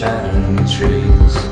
shining trees.